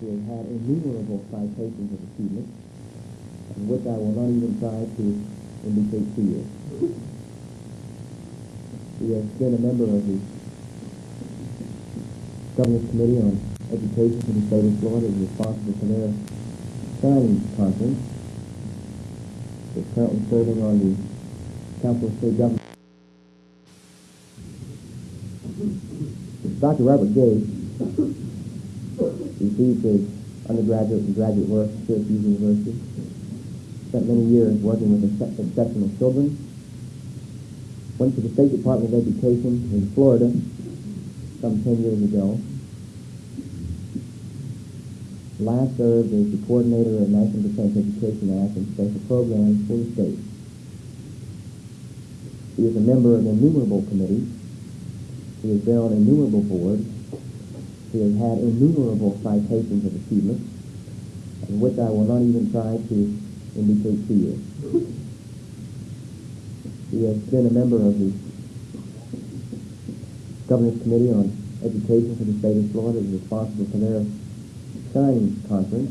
He has had innumerable citations of achievement, and which I will not even try to indicate to you. He has been a member of the Governor's Committee on Education for the state of Florida, is responsible for their signing conference. Is currently serving on the Council of State Government. Dr. Robert Gates received his undergraduate and graduate work at Syracuse University. Spent many years working with exce- exceptional children. Went to the State Department of Education in Florida some 10 years ago. Last served as the coordinator of National Defense Education Act and special programs for the state. He is a member of innumerable committees. He has been on innumerable boards. He has had innumerable citations of achievement, and which I will not even try to indicate to you. He has been a member of the Governor's Committee on Education for the state of Florida, is responsible for their signing conference.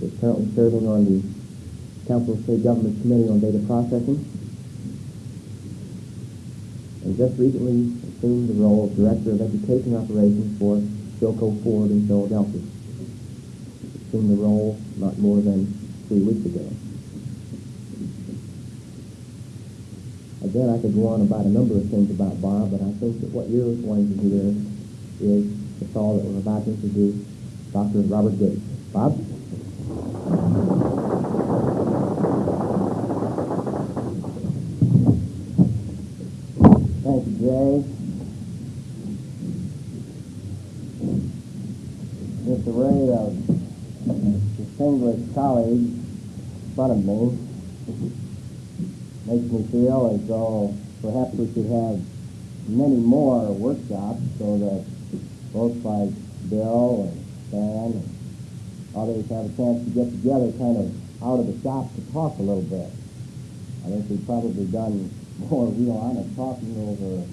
He Is currently serving on the Council of State Governments Committee on Data Processing and just recently assumed the role of Director of Education Operations for Philco Ford in Philadelphia. Assumed the role not more than three weeks ago. Again, I could go on about a number of things about Bob, but I think that what you're wanting to hear is the fellow that we're about to introduce, Dr. Robert Gates. Bob? Thank you, Jay. This array of distinguished colleagues in front of me makes me feel as though perhaps we should have many more workshops so that folks like Bill and Stan and others have a chance to get together kind of out of the shop to talk a little bit. I think we've probably done more real honest talking over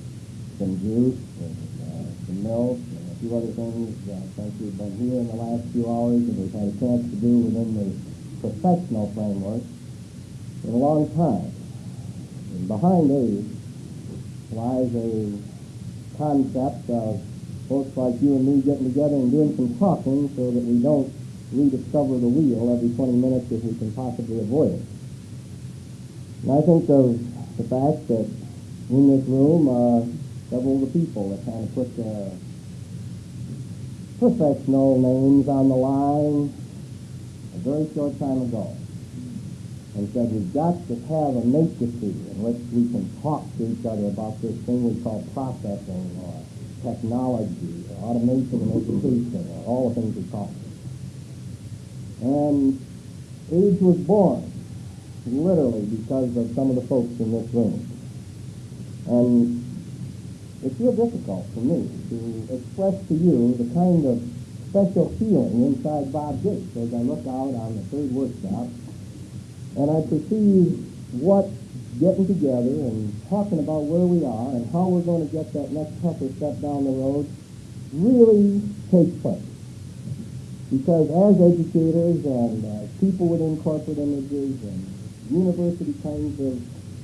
some juice and uh, some milk and a few other things uh, since we've been here in the last few hours and we've had a chance to do within the professional framework in a long time. And behind these lies a concept of folks like you and me getting together and doing some talking so that we don't rediscover the wheel every 20 minutes if we can possibly avoid it. And I think of the fact that in this room are several of the people that kind of put their professional names on the line a very short time ago and said we've got to have a matrices in which we can talk to each other about this thing we call processing or technology or automation in education or all the things we it. And AEDS was born literally because of some of the folks in this room. And it's real difficult for me to express to you the kind of special feeling inside Bob Gates as I look out on the third workshop and I perceive what getting together and talking about where we are and how we're going to get that next tougher step down the road really takes place. Because as educators and uh, people within corporate images and university kinds of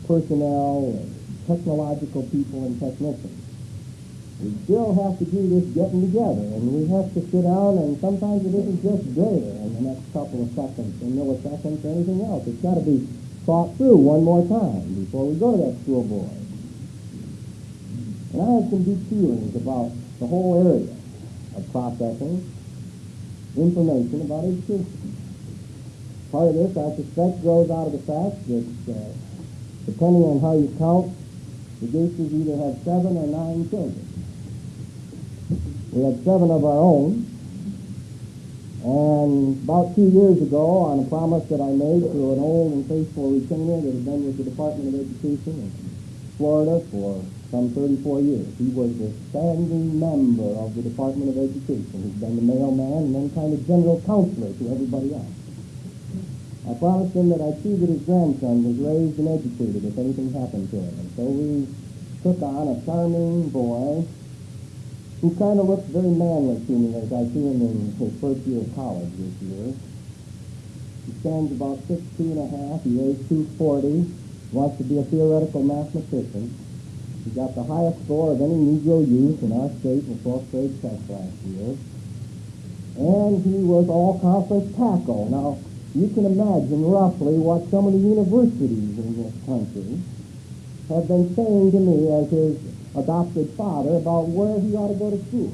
personnel and technological people and technicians. We still have to do this getting together, and we have to sit down, and sometimes it isn't just there in the next couple of seconds, or milliseconds, or anything else. It's got to be thought through one more time before we go to that school board. And I have some deep feelings about the whole area of processing information about education. Part of this, I suspect, grows out of the fact that, uh, depending on how you count, the Gateses either have seven or nine children. We had seven of our own, and about two years ago, on a promise that I made to an old and faithful retainer that had been with the Department of Education in Florida for some 34 years, he was a standing member of the Department of Education. He's been the mailman and then kind of general counselor to everybody else. I promised him that I'd see that his grandson was raised and educated if anything happened to him. And so we took on a charming boy who kind of looks very manly to me as I see him in his first year of college this year. He stands about six two and a half. He weighs 240. Wants to be a theoretical mathematician. He got the highest score of any Negro youth in our state in the 12th grade test last year. And he was all conference tackle. Now, you can imagine roughly what some of the universities in this country have been saying to me as his adopted father about where he ought to go to school.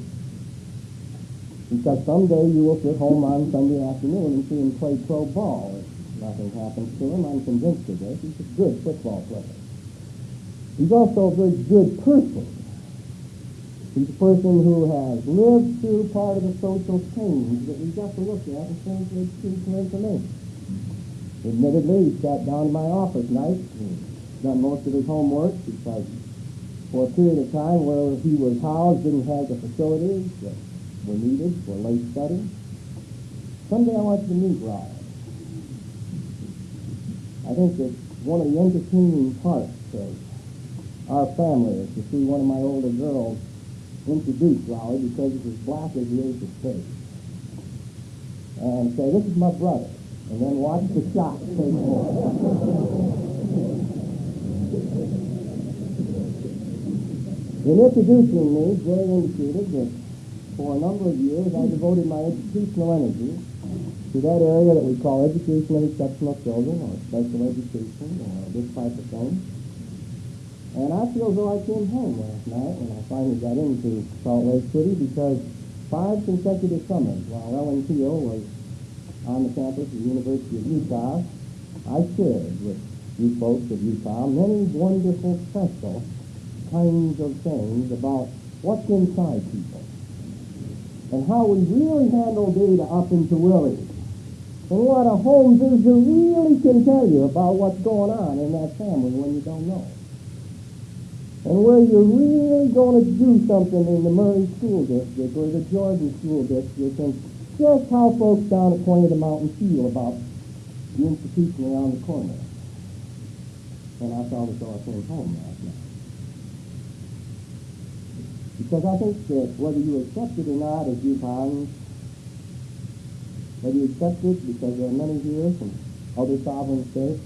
Because someday you will sit home on Sunday afternoon and see him play pro ball. If nothing happens to him, I'm convinced of this. He's a good football player. He's also a very good person. He's a person who has lived through part of the social change that we've got to look at and in terms of to information. Admittedly, he sat down in my office night and done most of his homework because for a period of time where he was housed didn't have the facilities that were needed for late study. Someday I want you to meet Rod. I think that one of the entertaining parts of our family is to see one of my older girls introduce Raleigh because he's as black as he is his face. And say, this is my brother. And then watch the shot take In introducing me, Jay indicated that for a number of years I devoted my educational energy to that area that we call education of exceptional children or special education or this type of thing. And I feel as though I came home last night when I finally got into Salt Lake City because five consecutive summers while Ellen Peel was on the campus of the University of Utah, I shared with you folks of Utah many wonderful special kinds of things about what's inside people and how we really handle data up in Tooele. And what a home visitor really can tell you about what's going on in that family when you don't know. And where you're really going to do something in the Murray School District or the Jordan School District and just how folks down at Point of the Mountain feel about the institution around the corner. And I saw though I came home last night. Because I think that whether you accept it or not as UConn, whether you accept it because there are many here from other sovereign states,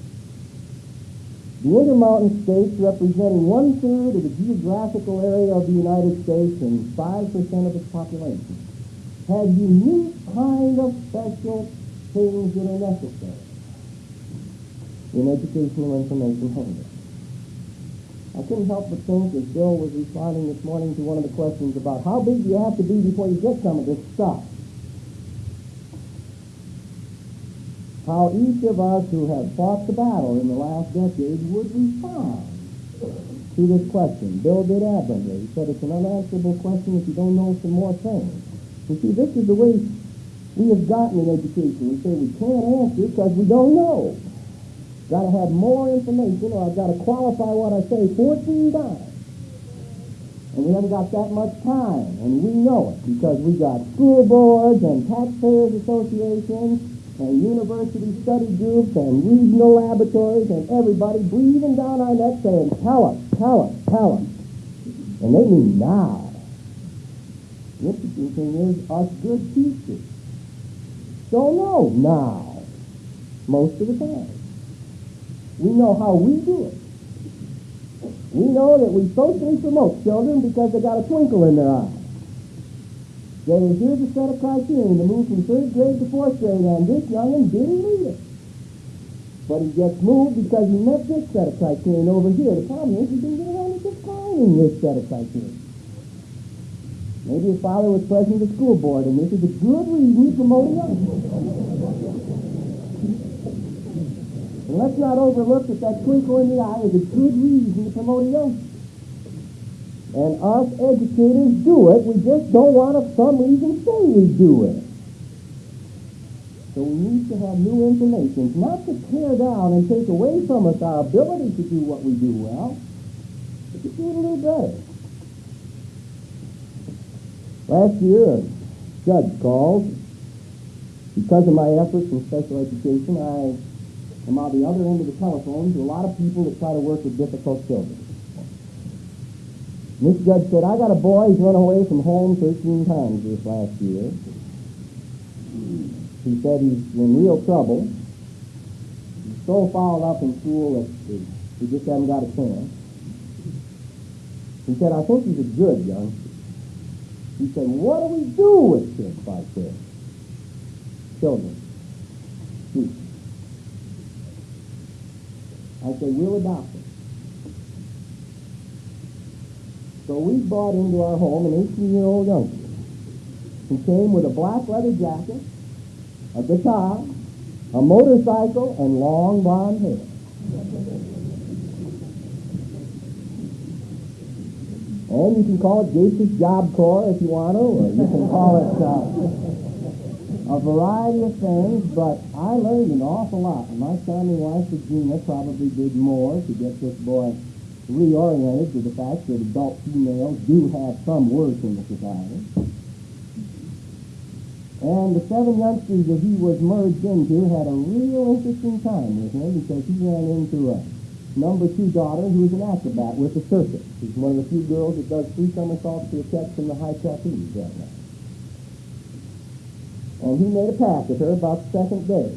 the Intermountain states representing one-third of the geographical area of the United States and 5% of its population have unique kind of special things that are necessary in educational information handling. I couldn't help but think as Bill was responding this morning to one of the questions about how big do you have to be before you get some of this stuff. How each of us who have fought the battle in the last decade would respond to this question. Bill did admirably. He said it's an unanswerable question if you don't know some more things. You see, this is the way we have gotten in education. We say we can't answer because we don't know. Got to have more information or I've got to qualify what I say 14 times. And we haven't got that much time. And we know it because we got school boards and taxpayers associations and university study groups and regional laboratories and everybody breathing down our necks saying, tell us, tell us, tell us. And they mean now. The interesting thing is us good teachers don't know now most of the time. We know how we do it. We know that we socially promote children because they got a twinkle in their eye. Say, here's a set of criteria to move from third grade to fourth grade, and this young'un didn't read it. But he gets moved because he met this set of criteria over here. The problem is he didn't get around to defining this set of criteria. Maybe his father was president of the school board, and this is a good reason to promote young. And let's not overlook that that twinkle in the eye is a good reason to promote a youngster. And us educators do it. We just don't want to, for some reason, say we do it. So we need to have new information, not to tear down and take away from us our ability to do what we do well, but to do it a little better. Last year, a judge called. Because of my efforts in special education, I am on the other end of the telephone to a lot of people that try to work with difficult children. This judge said, I got a boy, he's run away from home 13 times this last year. He said he's in real trouble. He's so fouled up in school that he just hasn't got a chance. He said, I think he's a good youngster. He said, what do we do with kids like this? Children. Said, we'll adopt them. So we brought into our home an 18-year-old youngster. who came with a black leather jacket, a guitar, a motorcycle, and long blonde hair. And you can call it Gates's Job Corps if you want to, or you can call it uh, a variety of things, but I learned an awful lot. My charming wife, Virginia, probably did more to get this boy reoriented to the fact that adult females do have some worth in the society. And the seven youngsters that he was merged into had a real interesting time with him because he ran into a number two daughter who was an acrobat with the circus. She's one of the few girls that does three somersaults to a catch from the high trapeze right now. And he made a pass at her about the second day.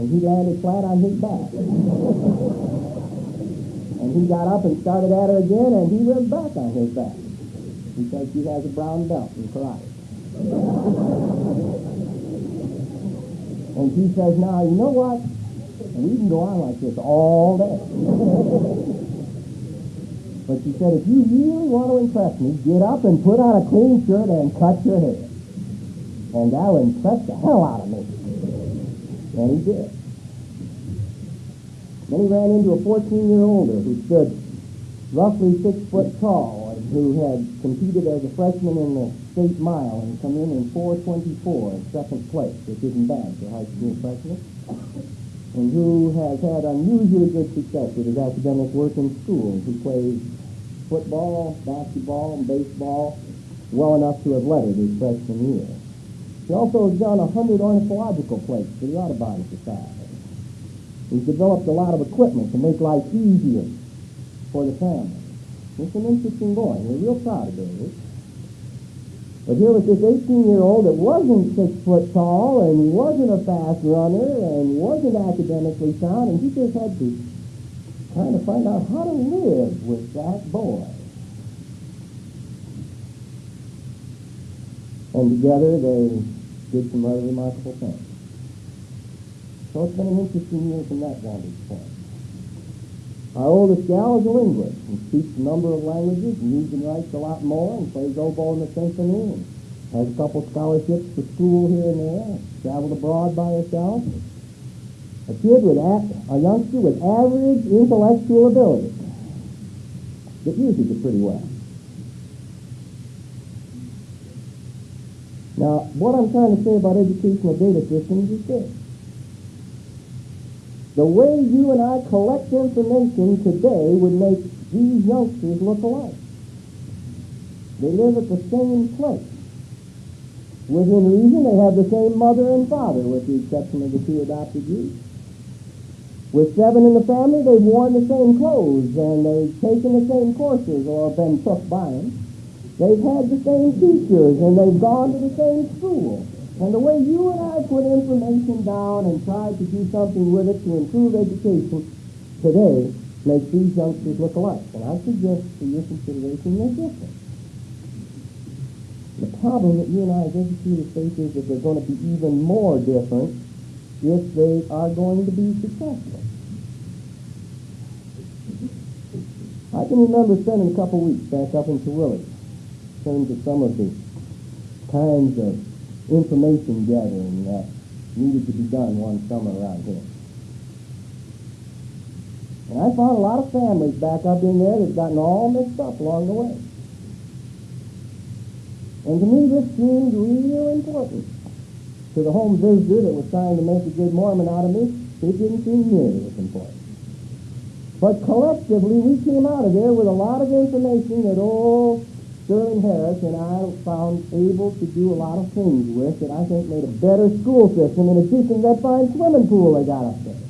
And he landed flat on his back. And he got up and started at her again, and he went back on his back because she has a brown belt in karate. and she says, now, you know what? We can go on like this all day. but she said, if you really want to impress me, get up and put on a clean shirt and cut your hair. And that'll impress the hell out of me. And he did. Then he ran into a 14-year-older who stood roughly six foot tall and who had competed as a freshman in the state mile and come in in 424 in second place, which isn't bad for high school freshmen, and who has had unusually good success with his academic work in school. He plays football, basketball, and baseball well enough to have lettered his freshman year. He also has done a hundred ornithological plates for the Audubon Society. He's developed a lot of equipment to make life easier for the family. It's an interesting boy. We're real proud of David. But here was this 18-year-old that wasn't six foot tall and wasn't a fast runner and wasn't academically sound, and he just had to kind of find out how to live with that boy. And together they did some rather remarkable things. So it's been an interesting year from that vantage point. Our oldest gal is a linguist and speaks a number of languages and reads and writes a lot more and plays oboe in the symphony and has a couple scholarships to school here and there, traveled abroad by herself. A kid with a, a youngster with average intellectual ability that uses it pretty well. Now, what I'm trying to say about educational data systems is this. The way you and I collect information today would make these youngsters look alike. They live at the same place. Within reason, they have the same mother and father, with the exception of the two adopted youth. With seven in the family, they've worn the same clothes, and they've taken the same courses or been took by them. They've had the same teachers, and they've gone to the same school. And the way you and I put information down and try to do something with it to improve education today makes these youngsters look alike. And I suggest for your consideration they're different. The problem that you and I as educators face is that they're going to be even more different if they are going to be successful. I can remember spending a couple weeks back up in Terwilliger terms of some of the kinds of information gathering that needed to be done one summer around here. And I found a lot of families back up in there that gotten all mixed up along the way. And to me, this seemed real important. To the home visitor that was trying to make a good Mormon out of me, it didn't seem nearly as important. But collectively, we came out of there with a lot of information that old Sterling Harris and I found able to do a lot of things with that I think made a better school system in addition to that fine swimming pool they got up there.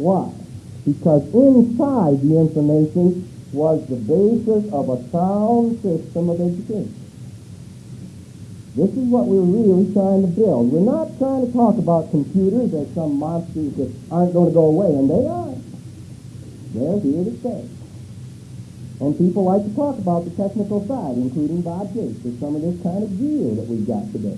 Why? because inside the information was the basis of a sound system of education. This is what we're really trying to build. We're not trying to talk about computers as some monsters that aren't going to go away, and they are. They're here to stay. And people like to talk about the technical side, including Bob Gates, of some of this kind of gear that we've got today.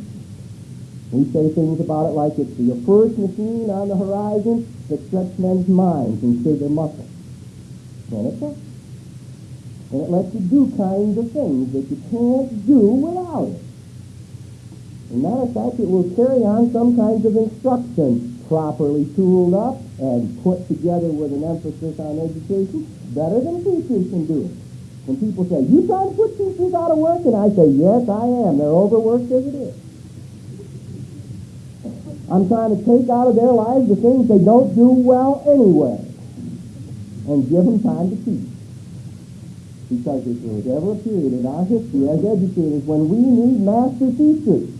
We say things about it like it's the first machine on the horizon that stretched men's minds and stirred their muscles. And it's not. And it lets you do kinds of things that you can't do without it. As a matter of fact, it will carry on some kinds of instruction properly tooled up and put together with an emphasis on education better than teachers can do it. When people say, you trying to put teachers out of work? And I say, yes, I am. They're overworked as it is. I'm trying to take out of their lives the things they don't do well anyway and give them time to teach. Because if there was ever a period in our history as educators when we need master teachers,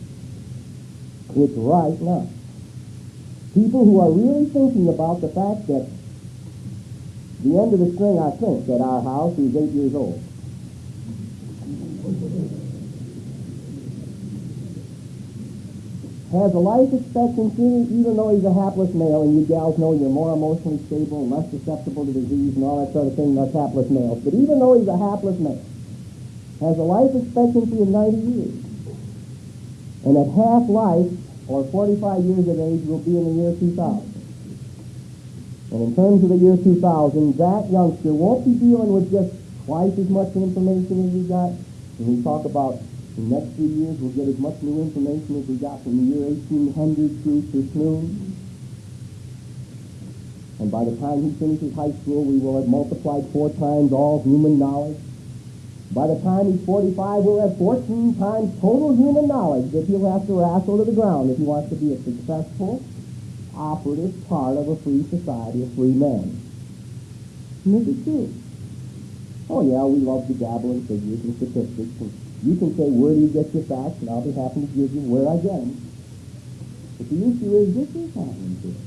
it's right now. People who are really thinking about the fact that the end of the string, I think, at our house, he's eight years old. has a life expectancy, even though he's a hapless male, and you gals know you're more emotionally stable and less susceptible to disease and all that sort of thing than us hapless males. But even though he's a hapless male, has a life expectancy of 90 years. And at half life, or 45 years of age, will be in the year 2000. And in terms of the year 2000, that youngster won't be dealing with just twice as much information as we got. When we talk about the next few years, we'll get as much new information as we got from the year 1800 through to soon. And by the time he finishes high school, we will have multiplied four times all human knowledge. By the time he's 45, we'll have 14 times total human knowledge that he'll have to wrestle to the ground if he wants to be a successful, operative part of a free society, a free this is true. Oh yeah, we love to dabble in figures and statistics and you can say, where do you get your facts? And I'll be happy to give you where I get them. But the issue is, this is happening to us.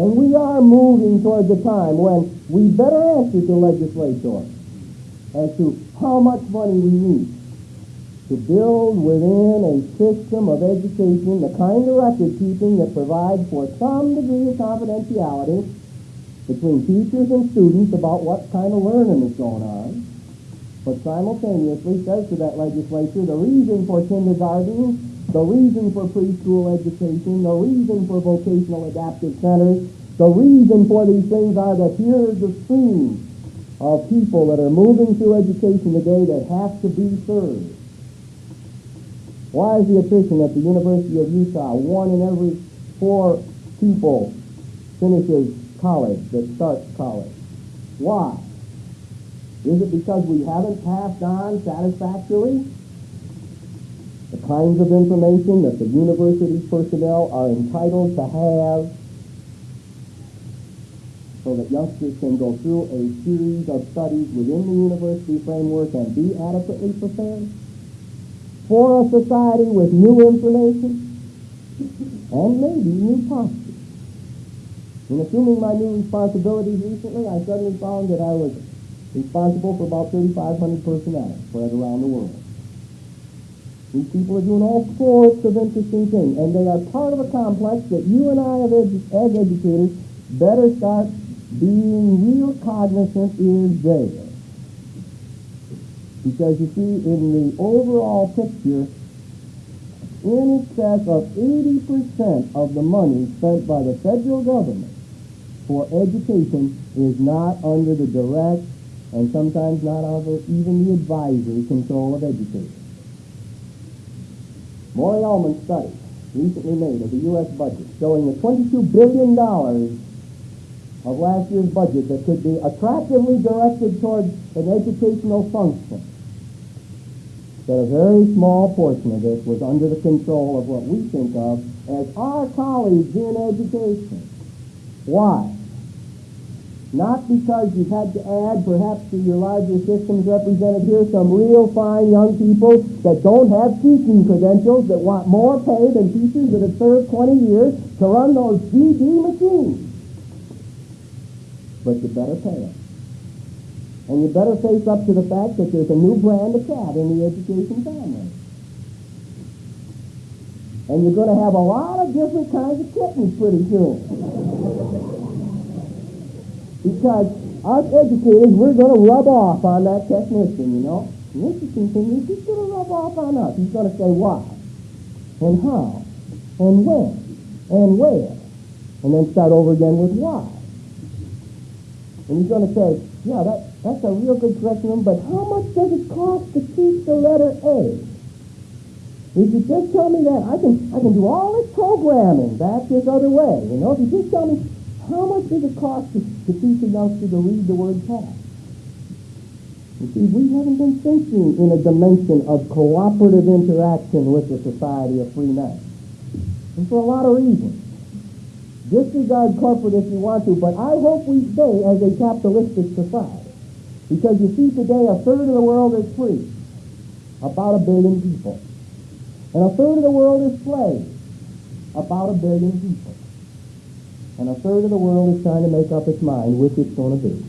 And we are moving towards a time when we better answer to legislators as to how much money we need to build within a system of education the kind of record keeping that provides for some degree of confidentiality between teachers and students about what kind of learning is going on but simultaneously says to that legislature the reason for kindergarten, the reason for preschool education, the reason for vocational adaptive centers, the reason for these things are that here's the stream of people that are moving through education today that have to be served. Why is the attrition at the University of Utah one in every four people finishes college, that starts college? Why? Is it because we haven't passed on satisfactorily the kinds of information that the university personnel are entitled to have so that youngsters can go through a series of studies within the university framework and be adequately prepared for a society with new information and maybe new postures. In assuming my new responsibilities recently, I suddenly found that I was responsible for about 3,500 personnel spread around the world. These people are doing all sorts of interesting things, and they are part of a complex that you and I, as educators, better start being real cognizant is there. Because you see, in the overall picture, in excess of 80% of the money spent by the federal government for education is not under the direct and sometimes not over even the advisory control of educators. Maury Ullman's study, recently made of the U.S. budget, showing the $22 billion of last year's budget that could be attractively directed towards an educational function, that a very small portion of this was under the control of what we think of as our colleagues in education. Why? Not because you've had to add, perhaps to your larger systems represented here, some real fine young people that don't have teaching credentials, that want more pay than teachers that have served 20 years to run those GD machines. But you better pay it. And you better face up to the fact that there's a new brand of cat in the education family. And you're going to have a lot of different kinds of kittens pretty soon. because us educators, we're going to rub off on that technician, you know. Interesting thing is he's going to rub off on us. He's going to say why, and how, and when, and where, and then start over again with why. And he's going to say, yeah, that, that's a real good curriculum, but how much does it cost to teach the letter A? If you just tell me that, I can I can do all this programming back this other way. You know, if you just tell me how much does it cost to, to teach a youngster to read the word cat? You see, we haven't been thinking in a dimension of cooperative interaction with the society of free men. And for a lot of reasons. Disregard corporate if you want to, but I hope we stay as a capitalistic society. Because you see today a third of the world is free. About a billion people. And a third of the world is slaves, about a billion people. And a third of the world is trying to make up its mind which it's going to be.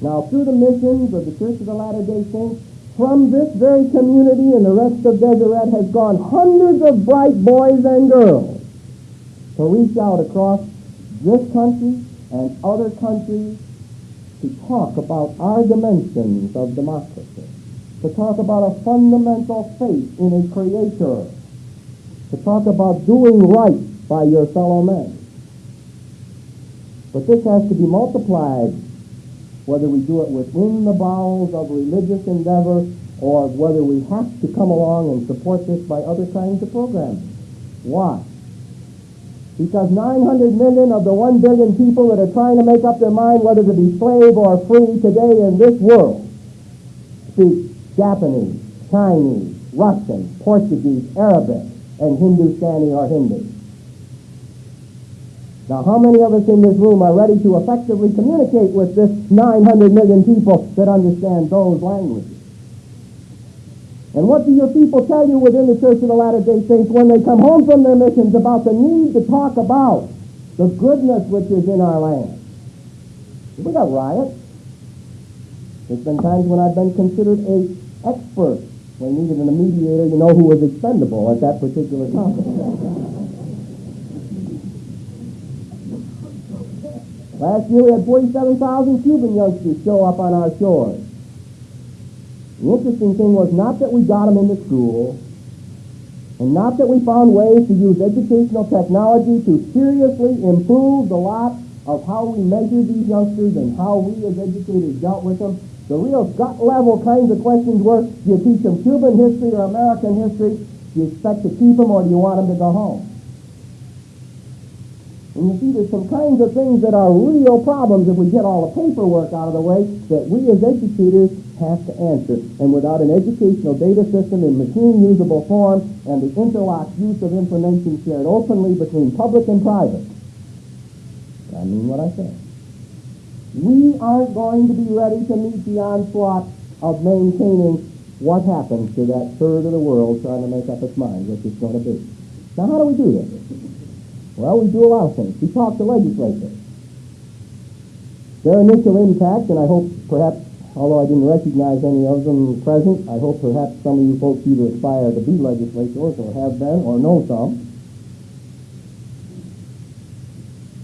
Now, through the missions of the Church of the Latter-day Saints, from this very community and the rest of Deseret has gone hundreds of bright boys and girls to reach out across this country and other countries to talk about our dimensions of democracy to talk about a fundamental faith in a creator, to talk about doing right by your fellow men. But this has to be multiplied, whether we do it within the bowels of religious endeavor or whether we have to come along and support this by other kinds of programs. Why? Because 900 million of the 1 billion people that are trying to make up their mind whether to be slave or free today in this world speak Japanese, Chinese, Russian, Portuguese, Arabic, and Hindustani or Hindi. Now, how many of us in this room are ready to effectively communicate with this 900 million people that understand those languages? And what do your people tell you within the Church of the Latter-day Saints when they come home from their missions about the need to talk about the goodness which is in our land? We got riots. There's been times when I've been considered a expert. when needed a mediator, you know, who was expendable at that particular conference. Last year we had 47,000 Cuban youngsters show up on our shores. The interesting thing was not that we got them into school, and not that we found ways to use educational technology to seriously improve the lot of how we measure these youngsters and how we as educators dealt with them. The real gut level kinds of questions were, do you teach them Cuban history or American history? Do you expect to keep them or do you want them to go home? And you see, there's some kinds of things that are real problems if we get all the paperwork out of the way that we as educators have to answer. And without an educational data system in machine-usable form and the interlocked use of information shared openly between public and private, I mean what I say we aren't going to be ready to meet the onslaught of maintaining what happens to that third of the world trying to make up its mind what it's going to be. Now, how do we do this? Well, we do a lot of things. We talk to legislators. Their initial impact, and I hope perhaps, although I didn't recognize any of them present, I hope perhaps some of you folks either aspire to be legislators or have been or know some.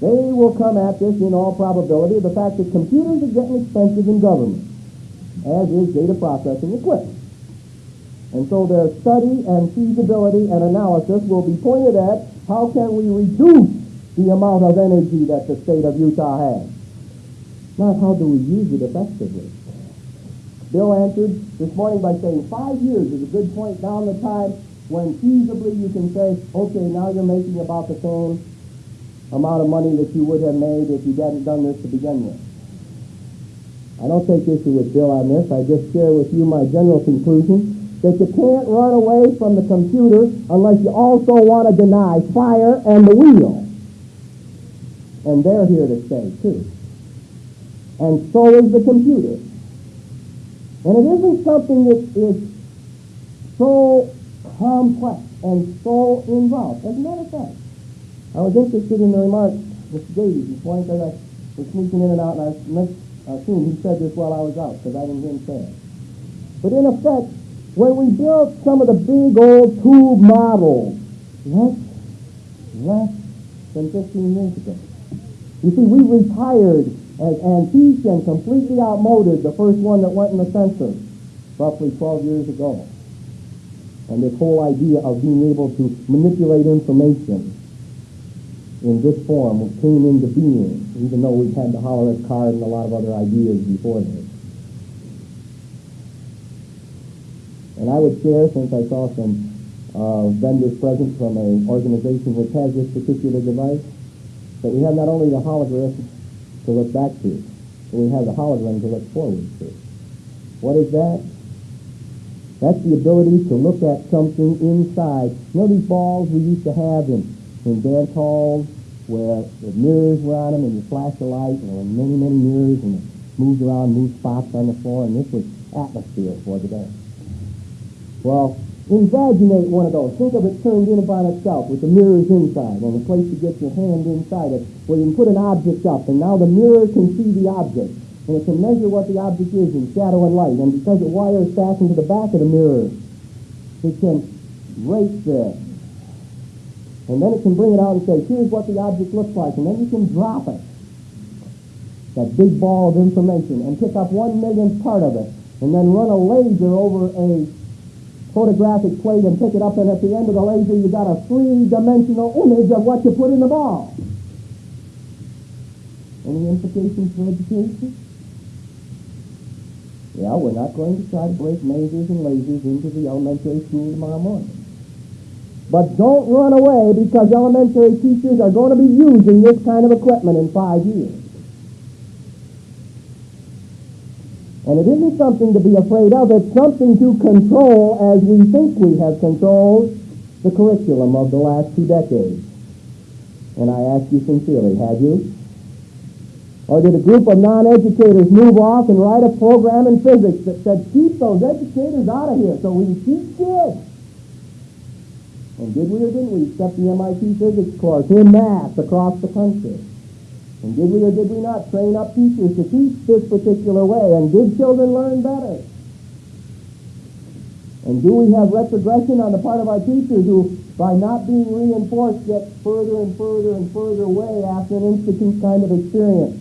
They will come at this in all probability the fact that computers are getting expensive in government, as is data processing equipment. And so their study and feasibility and analysis will be pointed at how can we reduce the amount of energy that the state of Utah has. Not how do we use it effectively. Bill answered this morning by saying five years is a good point down the time when feasibly you can say, okay, now you're making about the same amount of money that you would have made if you hadn't done this to begin with. I don't take issue with Bill on this. I just share with you my general conclusion that you can't run away from the computer unless you also want to deny fire and the wheel. And they're here to stay, too. And so is the computer. And it isn't something that is so complex and so involved. As a matter of fact, I was interested in the remarks Mr. Davies, this morning, because I was sneaking in and out, and I assumed he said this while I was out, because I didn't hear him say it. But in effect, when we built some of the big old tube models, less, less than 15 years ago. You see, we retired as antique and completely outmoded the first one that went in the census roughly 12 years ago. And this whole idea of being able to manipulate information in this form came into being, even though we've had the Hollerith card and a lot of other ideas before this. And I would share, since I saw some uh, vendors present from an organization which has this particular device, that we have not only the holograph to look back to, but we have the hologram to look forward to. What is that? That's the ability to look at something inside. You know these balls we used to have in, in dance halls where the mirrors were on them and you flash a light and there were many, many mirrors and it moved around, moved spots on the floor and this was atmosphere for the dance. Well, Invaginate one of those. Think of it turned in upon itself with the mirrors inside and a place to get your hand inside it where you can put an object up and now the mirror can see the object and it can measure what the object is in shadow and light and because the wire is fastened to the back of the mirror it can rate this and then it can bring it out and say here's what the object looks like and then you can drop it that big ball of information and pick up one millionth part of it and then run a laser over a photographic plate and pick it up, and at the end of the laser, you got a three-dimensional image of what you put in the ball. Any implications for education? Yeah, we're not going to try to break masers and lasers into the elementary school tomorrow morning. But don't run away because elementary teachers are going to be using this kind of equipment in five years. And it isn't something to be afraid of, it's something to control as we think we have controlled the curriculum of the last two decades. And I ask you sincerely, have you? Or did a group of non-educators move off and write a program in physics that said, keep those educators out of here so we can teach kids? And did we or didn't we accept the MIT physics course in math across the country? And did we or did we not train up teachers to teach this particular way? And did children learn better? And do we have retrogression on the part of our teachers who, by not being reinforced, get further and further and further away after an institute kind of experience?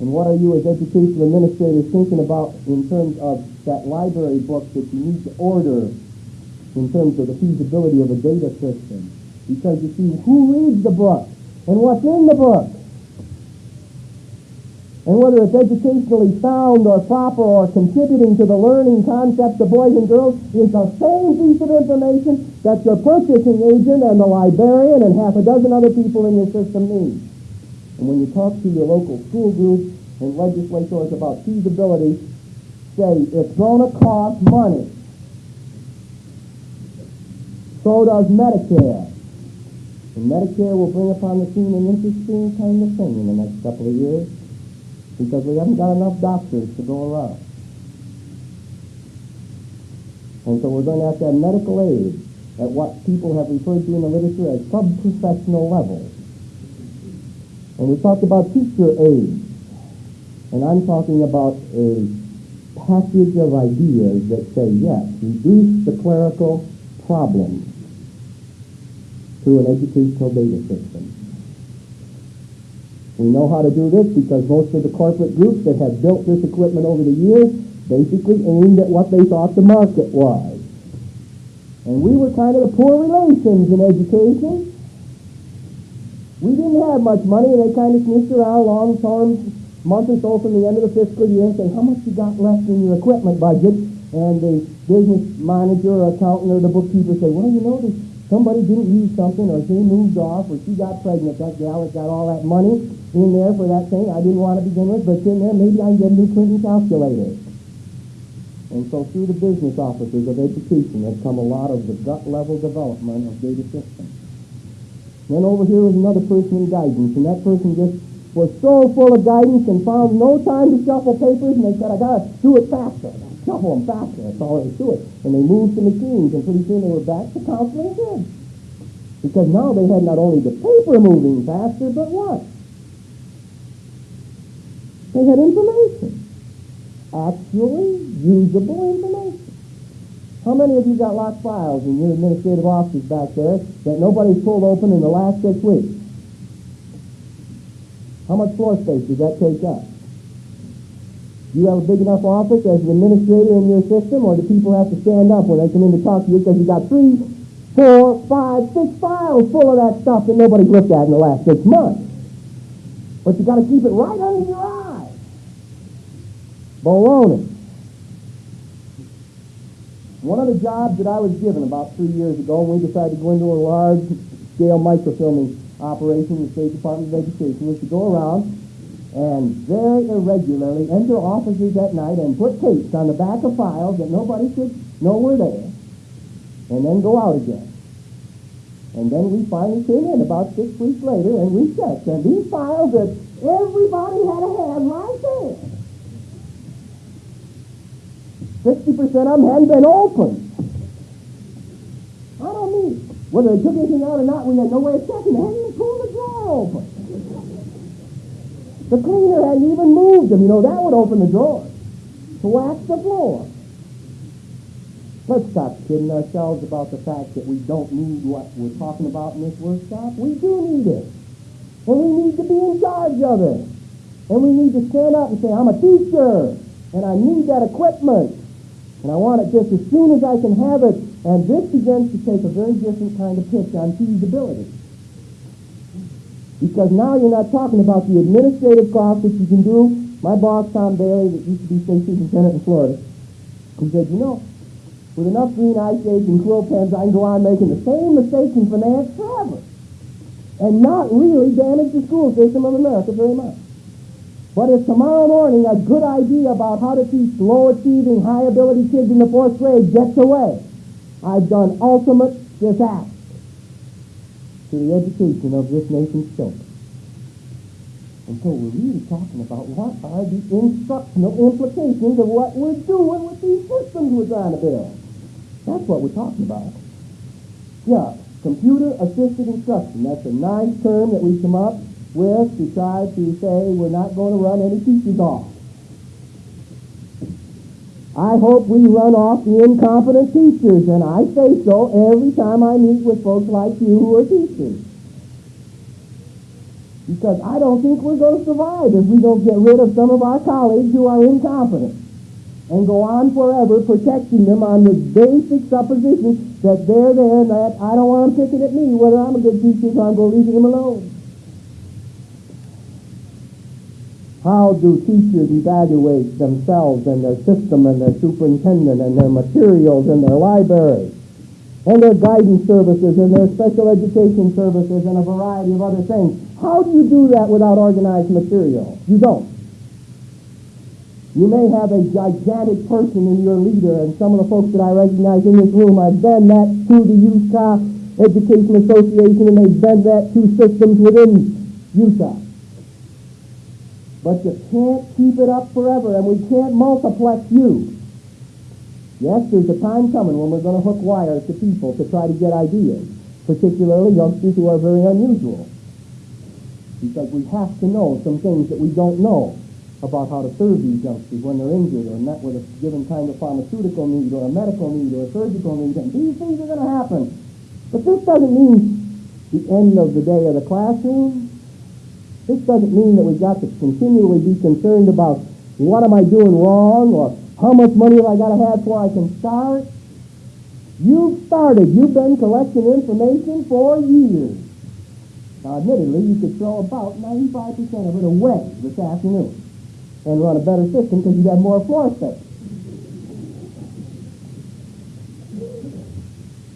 And what are you as educational administrators thinking about in terms of that library book that you need to order in terms of the feasibility of a data system? Because you see, who reads the book? And what's in the book. And whether it's educationally sound or proper or contributing to the learning concepts of boys and girls is the same piece of information that your purchasing agent and the librarian and half a dozen other people in your system need. And when you talk to your local school groups and legislators about feasibility, say it's going to cost money. So does Medicare. And Medicare will bring upon the scene an interesting kind of thing in the next couple of years because we haven't got enough doctors to go around. And so we're going to have to have medical aid at what people have referred to in the literature as sub-professional levels. And we talked about teacher aid. And I'm talking about a package of ideas that say, yes, reduce the clerical problems through an educational data system. We know how to do this because most of the corporate groups that have built this equipment over the years basically aimed at what they thought the market was. And we were kind of the poor relations in education. We didn't have much money, and they kind of sneaked around long term, month or so from the end of the fiscal year and say, how much you got left in your equipment budget? And the business manager or accountant or the bookkeeper say, well, you know, somebody didn't use something or she moved off or she got pregnant, that gal has got all that money in there for that thing I didn't want to begin with, but in there, maybe I can get a new Clinton calculator. And so through the business offices of education has come a lot of the gut level development of data systems. Then over here was another person in guidance, and that person just was so full of guidance and found no time to shuffle papers, and they said, I got to do it faster shuffle them back, faster. That's all is to it. And they moved the machines, and pretty soon they were back to counseling kids. Because now they had not only the paper moving faster, but what? They had information. Actually usable information. How many of you got locked files in your administrative offices back there that nobody's pulled open in the last six weeks? How much floor space does that take up? You have a big enough office as an administrator in your system, or do people have to stand up when they come in to talk to you because you got three, four, five, six files full of that stuff that nobody's looked at in the last six months? But you got to keep it right under your eye. Baloney. One of the jobs that I was given about three years ago when we decided to go into a large-scale microfilming operation in the State Department of Education was to go around and very irregularly enter offices at night and put tapes on the back of files that nobody should know were there, and then go out again. And then we finally came in about six weeks later and we checked, and these files that everybody had a hand right there. 60% of them hadn't been opened. I don't mean whether they took anything out or not, we had no way of checking. They hadn't even pulled the drawer open. The cleaner hadn't even moved them. You know, that would open the drawer to wax the floor. Let's stop kidding ourselves about the fact that we don't need what we're talking about in this workshop. We do need it. And we need to be in charge of it. And we need to stand up and say, I'm a teacher, and I need that equipment. And I want it just as soon as I can have it. And this begins to take a very different kind of pitch on feasibility. Because now you're not talking about the administrative costs that you can do. My boss, Tom Bailey, that used to be state superintendent in Florida, he said, you know, with enough green ice shades and quill pens, I can go on making the same mistakes in finance forever and not really damage the school system of America very much. But if tomorrow morning a good idea about how to teach low-achieving, high-ability kids in the fourth grade gets away, I've done ultimate disaster to the education of this nation's children. And so we're really talking about what are the instructional implications of what we're doing with these systems we're trying to build. That's what we're talking about. Yeah, computer-assisted instruction. That's a nice term that we come up with to try to say we're not going to run any teachers off. I hope we run off the incompetent teachers, and I say so every time I meet with folks like you who are teachers. Because I don't think we're going to survive if we don't get rid of some of our colleagues who are incompetent and go on forever protecting them on the basic supposition that they're there and that I don't want them picking at me whether I'm a good teacher so I'm going to leave them alone. How do teachers evaluate themselves and their system and their superintendent and their materials and their library and their guidance services and their special education services and a variety of other things? How do you do that without organized material? You don't. You may have a gigantic person in your leader, and some of the folks that I recognize in this room, I've been that to the Utah Education Association, and they've been that to systems within Utah. But you can't keep it up forever, and we can't multiplex you. Yes, there's a time coming when we're going to hook wires to people to try to get ideas, particularly youngsters who are very unusual. Because we have to know some things that we don't know about how to serve these youngsters when they're injured or met with a given kind of pharmaceutical need or a medical need or a surgical need. And these things are going to happen. But this doesn't mean the end of the day of the classroom. This doesn't mean that we've got to continually be concerned about what am I doing wrong or how much money have I got to have before I can start. You've started. You've been collecting information for years. Now, admittedly, you could throw about 95% of it away this afternoon and run a better system because you'd have more floor space.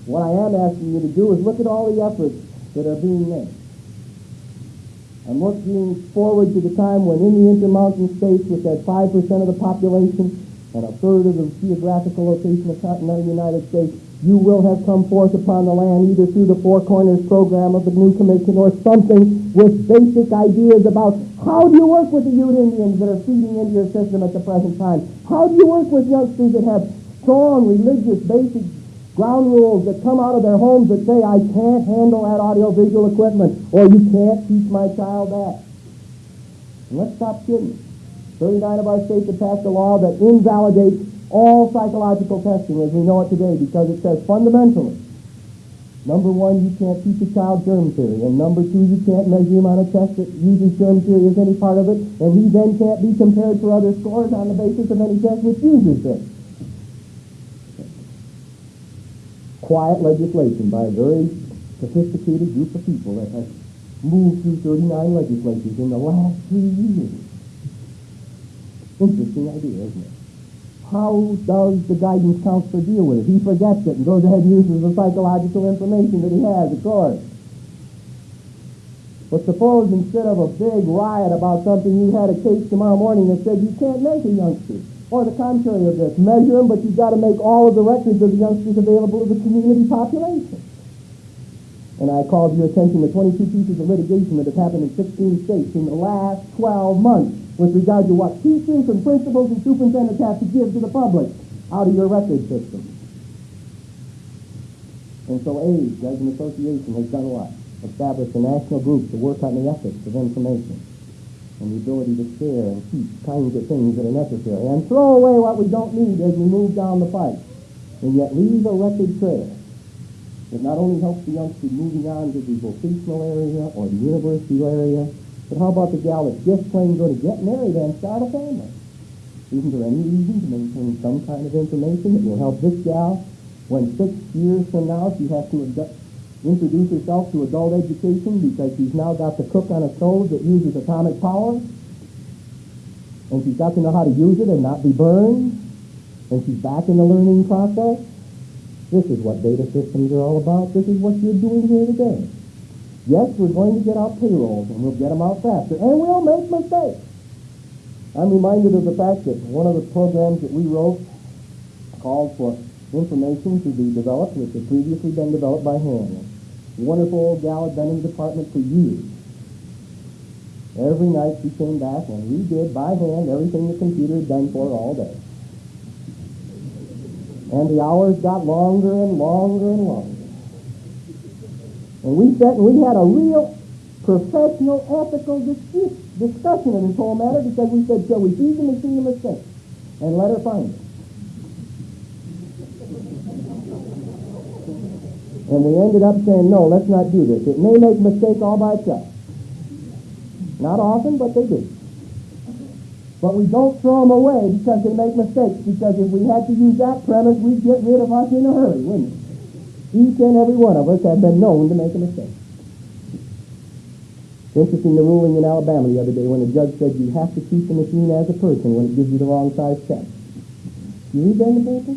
What I am asking you to do is look at all the efforts that are being made. I'm looking forward to the time when in the intermountain states with that 5% of the population and a third of the geographical location of continental United States, you will have come forth upon the land either through the Four Corners program of the new commission or something with basic ideas about how do you work with the Ute Indians that are feeding into your system at the present time? How do you work with youngsters that have strong religious basic ground rules that come out of their homes that say, I can't handle that audiovisual equipment, or you can't teach my child that. And let's stop kidding. 39 of our states have passed a law that invalidates all psychological testing as we know it today because it says fundamentally, number one, you can't teach a child germ theory, and number two, you can't measure him on a test that uses germ theory as any part of it, and he then can't be compared for other scores on the basis of any test which uses this. Quiet legislation by a very sophisticated group of people that has moved through 39 legislatures in the last three years. Interesting idea, isn't it? How does the guidance counselor deal with it? He forgets it and goes ahead and uses the psychological information that he has, of course. But suppose instead of a big riot about something, you had a case tomorrow morning that said you can't make a youngsters. Or the contrary of this, measure them, but you've got to make all of the records of the youngsters available to the community population. And I called your attention to 22 pieces of litigation that have happened in 16 states in the last 12 months with regard to what teachers and principals and superintendents have to give to the public out of your record system. And so AEDS, as an association, has done what? Established a national group to work on the ethics of information and the ability to share and keep kinds of things that are necessary and throw away what we don't need as we move down the pike and yet leave a record trail that not only helps the youngster moving on to the vocational area or the university area, but how about the gal that's just plain going to get married and start a family? Isn't there any reason to maintain some kind of information that will help this gal when six years from now she has to introduce herself to adult education because she's now got to cook on a stove that uses atomic power? And she's got to know how to use it and not be burned? And she's back in the learning process? This is what data systems are all about. This is what you're doing here today. Yes, we're going to get out payrolls, and we'll get them out faster, and we'll make mistakes. I'm reminded of the fact that one of the programs that we wrote called for information to be developed, which had previously been developed by hand. Wonderful old gal had been in the department for years. Every night she came back and redid by hand everything the computer had done for her all day. And the hours got longer and longer and longer. And we sat and we had a real professional, ethical dis- discussion of this whole matter because we said, shall we feed the machine a mistake and let her find it? And we ended up saying, no, let's not do this. It may make mistake all by itself. Not often, but they do. But we don't throw them away because they make mistakes, because if we had to use that premise, we'd get rid of us in a hurry, wouldn't we? Each and every one of us have been known to make a mistake. Interesting the ruling in Alabama the other day when the judge said you have to treat the machine as a person when it gives you the wrong size check. You read that in the paper?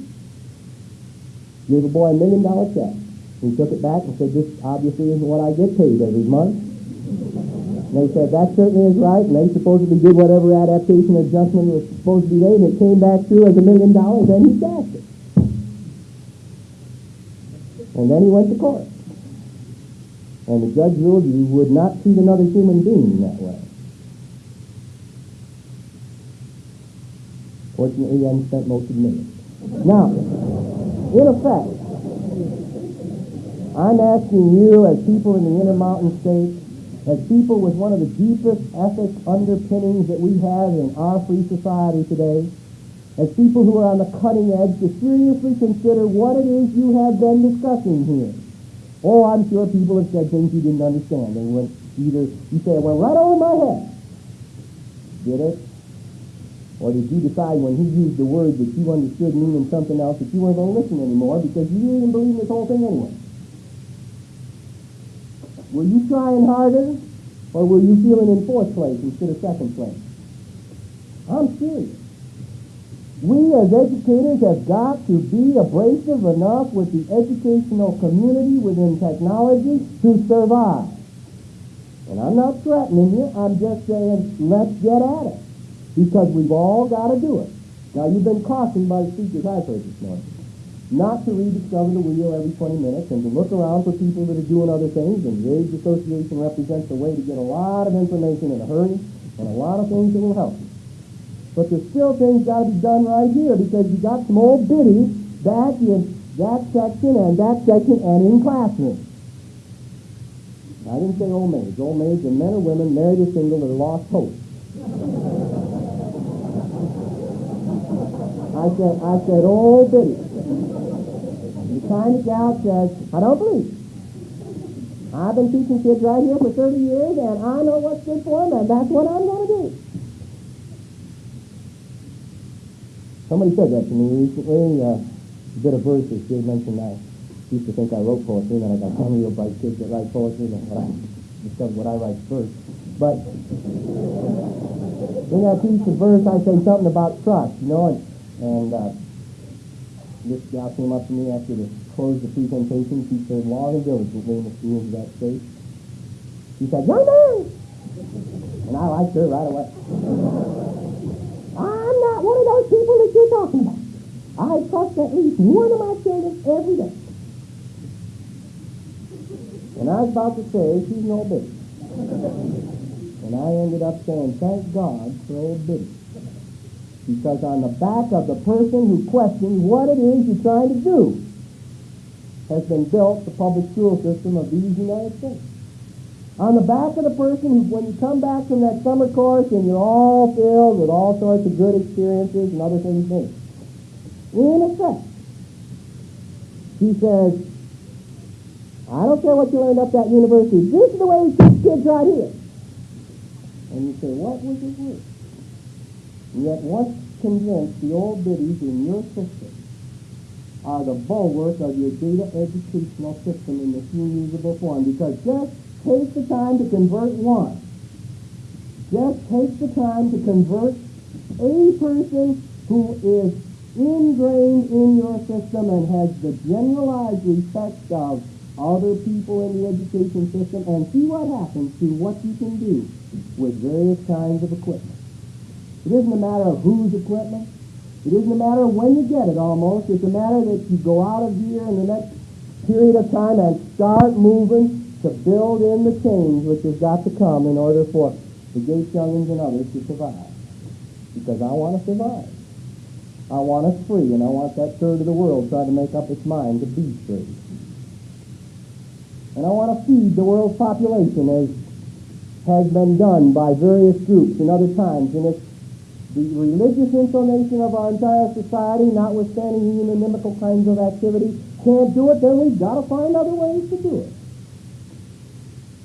Gave a boy a million dollar check. He took it back and said, this obviously isn't what I get paid every month. And they said, that certainly is right, and they supposedly did whatever adaptation adjustment was supposed to be made, and it came back through as a million dollars, and he cashed it. And then he went to court. And the judge ruled you would not treat another human being that way. Fortunately, hadn't spent most of the million. Now, in effect, I'm asking you as people in the Intermountain States, as people with one of the deepest ethic underpinnings that we have in our free society today, as people who are on the cutting edge to seriously consider what it is you have been discussing here. Oh, I'm sure people have said things you didn't understand. They went either, you say, it went right over my head. Did it? Or did you decide when he used the word that you understood meaning something else that you weren't going to listen anymore because you didn't believe this whole thing anyway? Were you trying harder or were you feeling in fourth place instead of second place? I'm serious. We as educators have got to be abrasive enough with the educational community within technology to survive. And I'm not threatening you, I'm just saying let's get at it. Because we've all got to do it. Now you've been cautioned by the speakers I've heard this morning not to rediscover the wheel every 20 minutes and to look around for people that are doing other things. And the AEDS Association represents a way to get a lot of information in a hurry and a lot of things that will help you. But there's still things got to be done right here because you got some old biddies back in that section and that section and in classrooms. I didn't say old maids. Old maids are men or women married or single that are lost hope. I said, I said, oh, Biddy. Of gal says, I don't believe. I've been teaching kids right here for 30 years, and I know what's good for them, and that's what I'm going to do. Somebody said that to me recently. Uh, a bit of verses. Jay mentioned I used to think I wrote poetry, and I got some real bright kids that write poetry, and what I discovered what I write first. But in that piece of verse, I say something about trust, you know, and, and uh, this gal came up to me after the close the presentation. She said, long and diligent name of school of that state. She said, young man! And I liked her right away. I'm not one of those people that you're talking about. I trust at least one of my children every day. And I was about to say, she's no bitch. And I ended up saying, thank God for old Biddy. Because on the back of the person who questions what it is you're trying to do has been built the public school system of these United States. On the back of the person who, when you come back from that summer course and you're all filled with all sorts of good experiences and other things in In effect, he says, I don't care what you learned up that university. This is the way we teach kids right here. And you say, what was it worth? And yet once convinced, the old biddies in your system are the bulwark of your data educational system in this usable form. Because just take the time to convert one. Just take the time to convert a person who is ingrained in your system and has the generalized respect of other people in the education system and see what happens to what you can do with various kinds of equipment. It isn't a matter of whose equipment. It isn't a matter of when you get it almost. It's a matter that you go out of here in the next period of time and start moving to build in the change which has got to come in order for the Gates Youngins and others to survive. Because I want to survive. I want us free, and I want that third of the world trying to make up its mind to be free. And I want to feed the world's population as has been done by various groups in other times. And it's the religious inclination of our entire society, notwithstanding the inimical kinds of activity, can't do it, then we've got to find other ways to do it.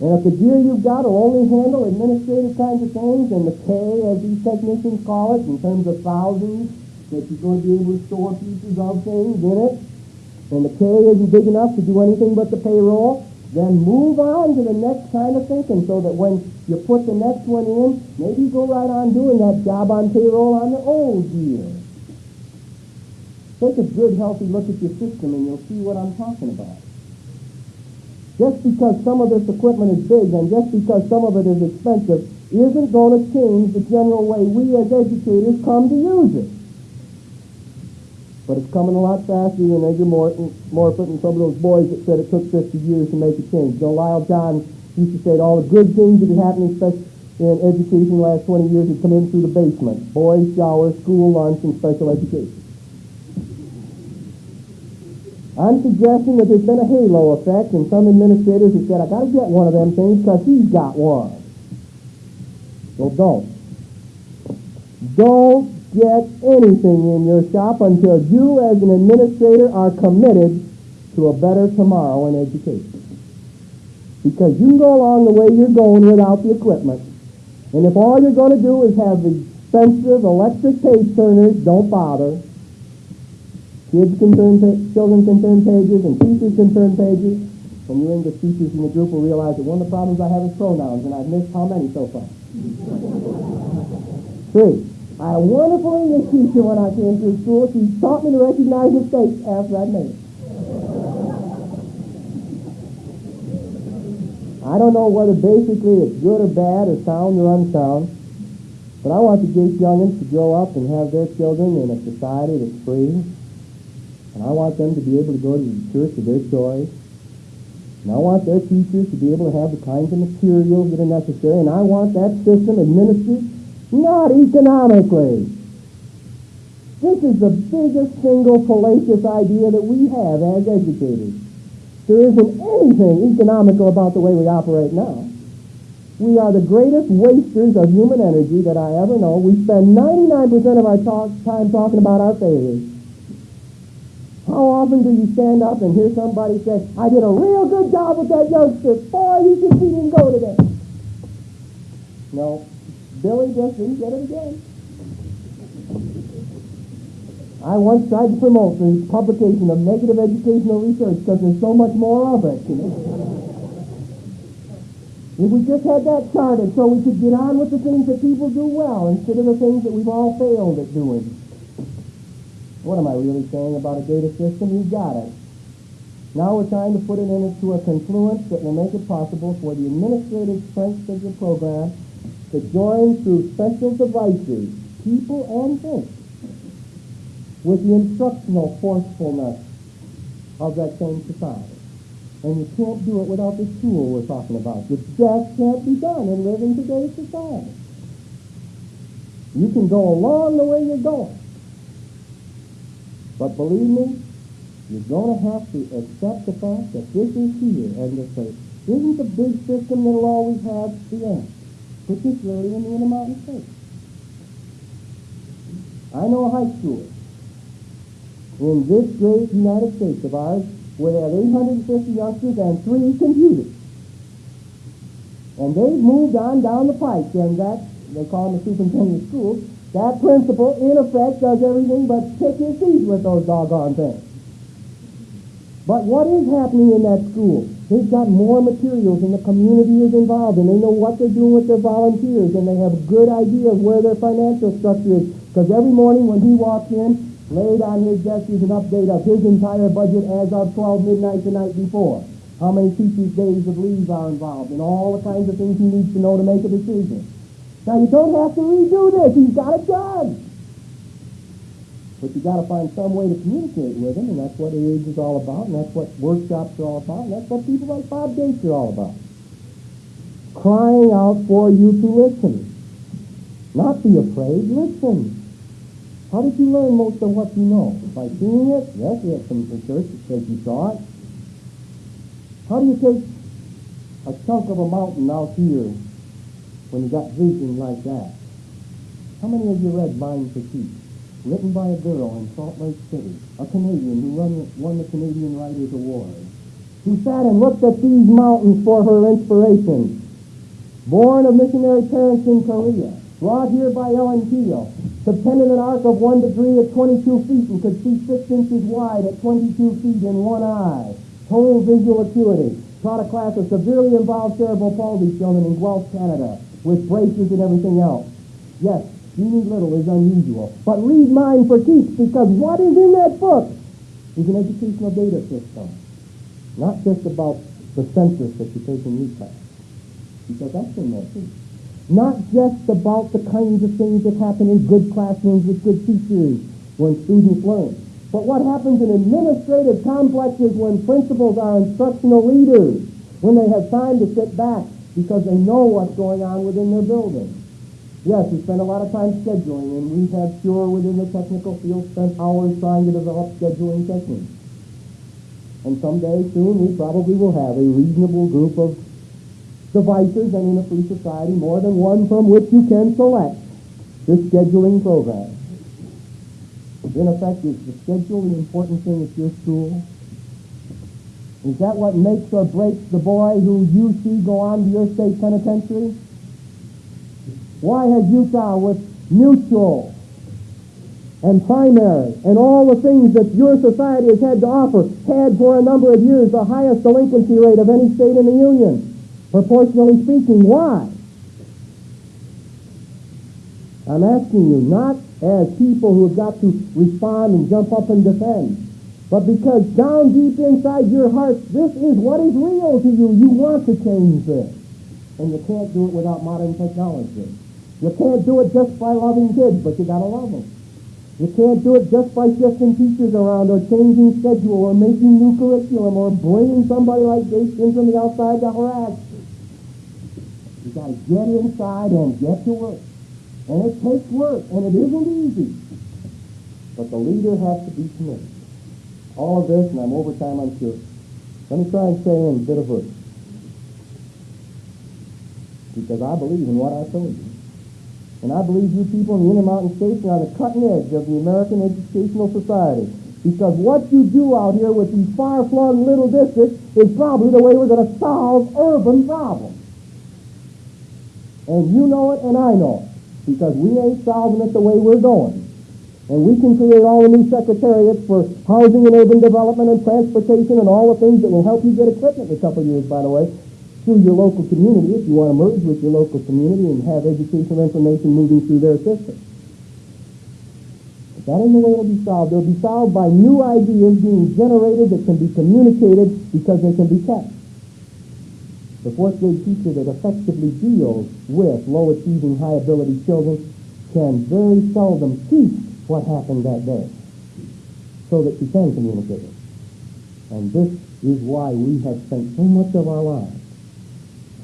And if the gear you've got will only handle administrative kinds of things, and the K, as these technicians call it, in terms of thousands, that you're going to be able to store pieces of things in it, and the K isn't big enough to do anything but the payroll, then move on to the next kind of thinking so that when you put the next one in, maybe go right on doing that job on payroll on the old year. Take a good, healthy look at your system and you'll see what I'm talking about. Just because some of this equipment is big and just because some of it is expensive isn't going to change the general way we as educators come to use it. But it's coming a lot faster than Edgar Morton, Morphet and some of those boys that said it took 50 years to make a change. You Lyle John used to say all the good things that are happening, in education the last 20 years, have come in through the basement. Boys, shower, school lunch, and special education. I'm suggesting that there's been a halo effect, and some administrators have said, I got to get one of them things because he's got one. So don't. Don't get anything in your shop until you as an administrator are committed to a better tomorrow in education. Because you can go along the way you're going without the equipment. And if all you're going to do is have expensive electric page turners, don't bother. Kids can turn, children can turn pages, and teachers can turn pages. And you're English teachers in the group will realize that one of the problems I have is pronouns, and I've missed how many so far? Three. I had a wonderful English teacher when I came through school. She taught me to recognize mistakes after I made it. I don't know whether basically it's good or bad or sound or unsound, but I want the Gates youngins to grow up and have their children in a society that's free. And I want them to be able to go to the church of their choice. And I want their teachers to be able to have the kinds of materials that are necessary. And I want that system administered not economically, This is the biggest single fallacious idea that we have as educators. There isn't anything economical about the way we operate now. We are the greatest wasters of human energy that I ever know. We spend 99% of our talk, time talking about our failures. How often do you stand up and hear somebody say, I did a real good job with that youngster. Boy, you should see him go today. No, Billy just get it again. I once tried to promote the publication of negative educational research because there's so much more of it. You know? If we just had that charted so we could get on with the things that people do well instead of the things that we've all failed at doing. What am I really saying about a data system? You got it. Now we're trying to put it into a confluence that will make it possible for the administrative strength of the program to join through special devices, people and things, with the instructional forcefulness of that same society. And you can't do it without the tool we're talking about. It just can't be done in today's society. You can go along the way you're going. But believe me, you're going to have to accept the fact that this is here and to say, isn't the big system that'll always have the end, particularly in the Intermountain States. I know a high school in this great United States of ours where they have 850 youngsters and three computers. And they've moved on down the pike, and that, they call them the superintendent of schools, that principal, in effect, does everything but pick his teeth with those doggone things. But what is happening in that school? They've got more materials and the community is involved and they know what they're doing with their volunteers and they have a good idea of where their financial structure is. Because every morning when he walks in, laid on his desk is an update of his entire budget as of 12 midnight the night before. How many teachers' days of leave are involved and all the kinds of things he needs to know to make a decision. Now you don't have to redo this. He's got it done. But you got to find some way to communicate with them, and that's what age is all about, and that's what workshops are all about, and that's what people like Bob Gates are all about. Crying out for you to listen. Not be afraid, listen. How did you learn most of what you know? By seeing it? Yes, we have some research that says you saw it. How do you take a chunk of a mountain out here when you got vision like that? How many of you read Mind Keep? Written by a girl in Salt Lake City, a Canadian who won, won the Canadian Writers Award, who sat and looked at these mountains for her inspiration. Born of missionary parents in Korea, brought here by Ellen Keel, subtended an arc of one degree at 22 feet and could see six inches wide at 22 feet in one eye. Total visual acuity. Taught a class of severely involved cerebral palsy children in Guelph, Canada, with braces and everything else. Yes, Jeannie Little is unusual. But read mine for Keeps because what is in that book is an educational data system. Not just about the census that you take in UClass. Because that's in there too. Not just about the kinds of things that happen in good classrooms with good teachers when students learn, but what happens in administrative complexes when principals are instructional leaders, when they have time to sit back because they know what's going on within their building. Yes, we spend a lot of time scheduling, and we have sure within the technical field spent hours trying to develop scheduling techniques. And someday soon we probably will have a reasonable group of devices and in a free society more than one from which you can select the scheduling program. In effect, is the schedule the important thing at your school? Is that what makes or breaks the boy who you see go on to your state penitentiary? Why has Utah with mutual and primary and all the things that your society has had to offer had for a number of years the highest delinquency rate of any state in the Union? proportionally speaking. Why? I'm asking you, not as people who have got to respond and jump up and defend, but because down deep inside your heart, this is what is real to you. You want to change this. And you can't do it without modern technology. You can't do it just by loving kids, but you gotta love them. You can't do it just by shifting teachers around or changing schedule or making new curriculum or bringing somebody like Gates in from the outside to harass you got to get inside and get to work. And it takes work, and it isn't easy. But the leader has to be committed. All of this, and I'm over time, I'm sure. Let me try and say in a bit of verse. Because I believe in what I told you. And I believe you people in the Intermountain States are on the cutting edge of the American educational society. Because what you do out here with these far-flung little districts is probably the way we're going to solve urban problems. And you know it, and I know it. Because we ain't solving it the way we're going. And we can create all the new secretariats for housing and urban development and transportation and all the things that will help you get equipment in a couple years, by the way, through your local community if you want to merge with your local community and have educational information moving through their system. But that ain't the way it'll be solved. It'll be solved by new ideas being generated that can be communicated because they can be kept. The fourth grade teacher that effectively deals with low-achieving, high-ability children can very seldom teach what happened that day so that she can communicate it. And this is why we have spent so much of our lives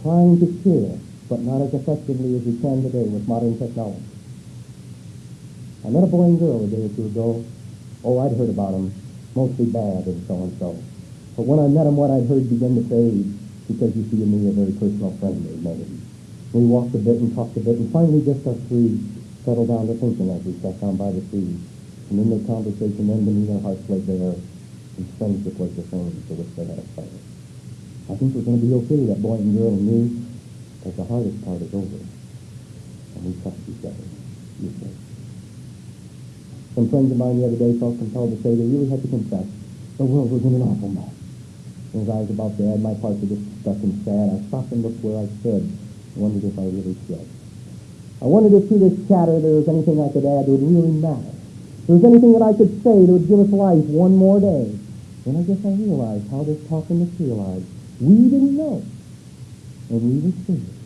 trying to share, but not as effectively as we can today with modern technology. I met a boy and girl a day or two ago. Oh, I'd heard about them, mostly bad and so and so. But when I met them, what I'd heard began to fade because you see in me a very personal friend made. We walked a bit and talked a bit, and finally just us three settled down to thinking as we sat down by the sea. And in their conversation, then beneath their hearts lay bare, and friendship was the thing for which they had a fight. I think we're going to be okay, that boy and girl and me, because the hardest part is over. And we trust each other, you say. Some friends of mine the other day felt compelled to say they really had to confess the world was in an awful mess. And as I was about to add my part to this discussion sad, I stopped and looked where I stood and wondered if I really should. I wondered if through this chatter there was anything I could add that would really matter. If there was anything that I could say that would give us life one more day. Then I guess I realized how this talking materialized. We didn't know. And we were scared.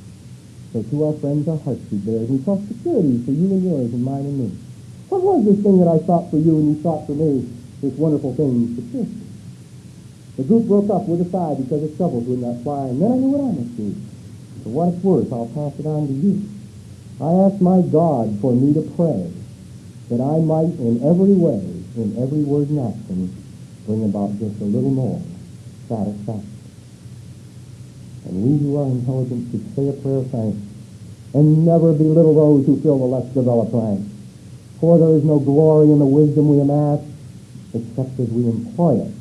So to our friends, our hearts be bared. We talked security for you and yours and mine and me. What was this thing that I thought for you and you thought for me? This wonderful thing, security. The group broke up with a sigh because the shovels would not fly, and then I knew what I must do. For what it's worth, I'll pass it on to you. I asked my God for me to pray that I might in every way, in every word and action, bring about just a little more satisfaction. We who are intelligent should say a prayer of thanks and never belittle those who fill the less developed ranks. For there is no glory in the wisdom we amass except as we employ it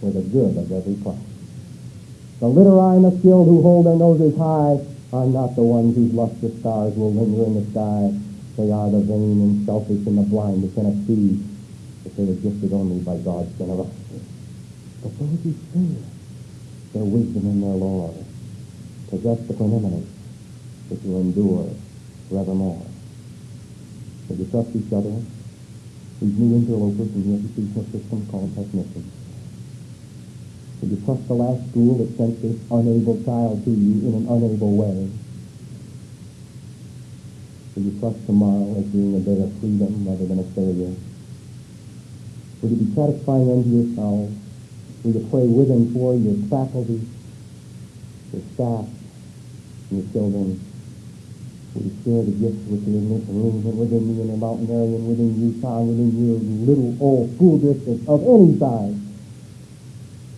for the good of every class. The literati and the skilled who hold their noses high are not the ones whose lustrous stars will linger in the sky. They are the vain and selfish and the blind who cannot see that they are gifted only by God's generosity. But those who fear their wisdom and their Lord possess the preeminence which will endure forevermore. Would you trust each other? These new interlopers in the educational system called technicians. Would you trust the last school that sent this unable child to you in an unable way? Will you trust tomorrow as being a day of freedom rather than a failure? Would you be satisfying unto yourselves? Will you pray with and for your faculty, your staff, and your children? You share the gifts within this room and within me and the Mountain area and within Utah and within your little old school district of any size?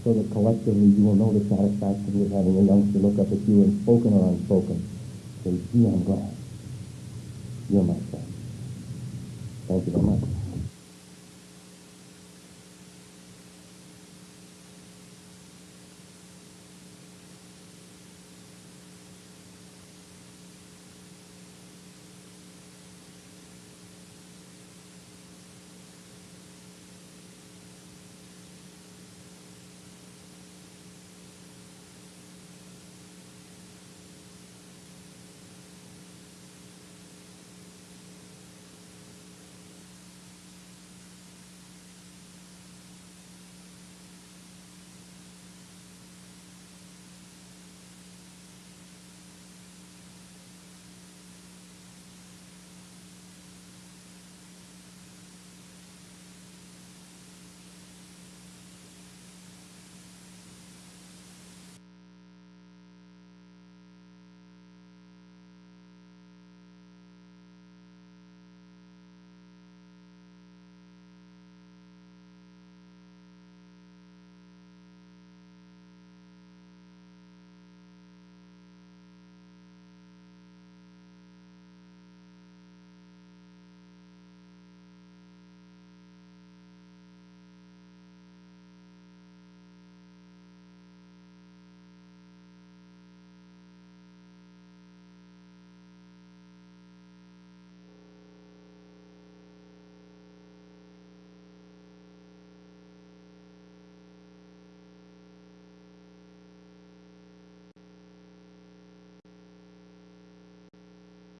So that collectively you will know the satisfaction of having a youngster look up at you and spoken or unspoken. Say, gee, I'm glad. You're my friend. Thank you very much.